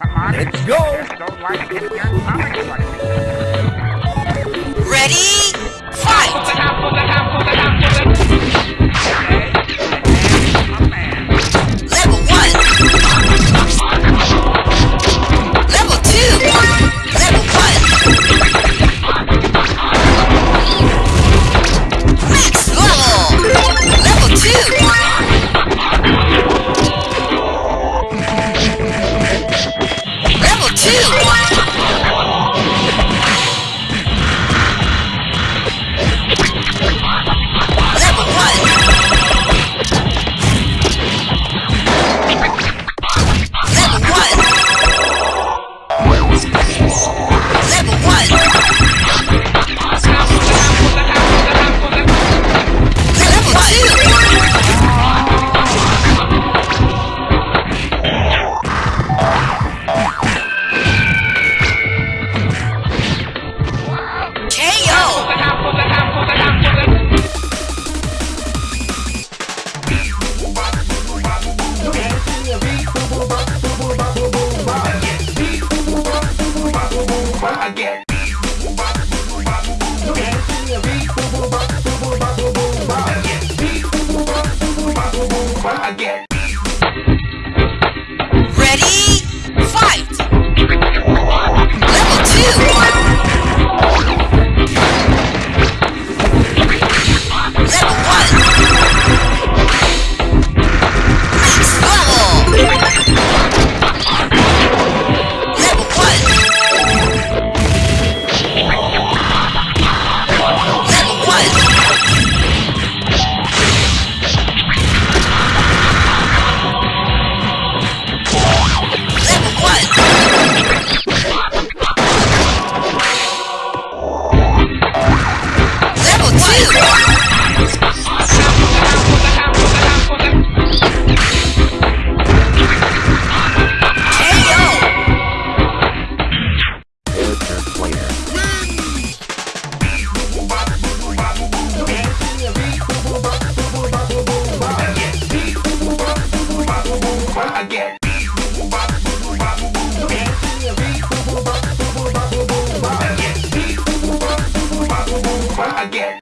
Let's go! Yeah. again. again.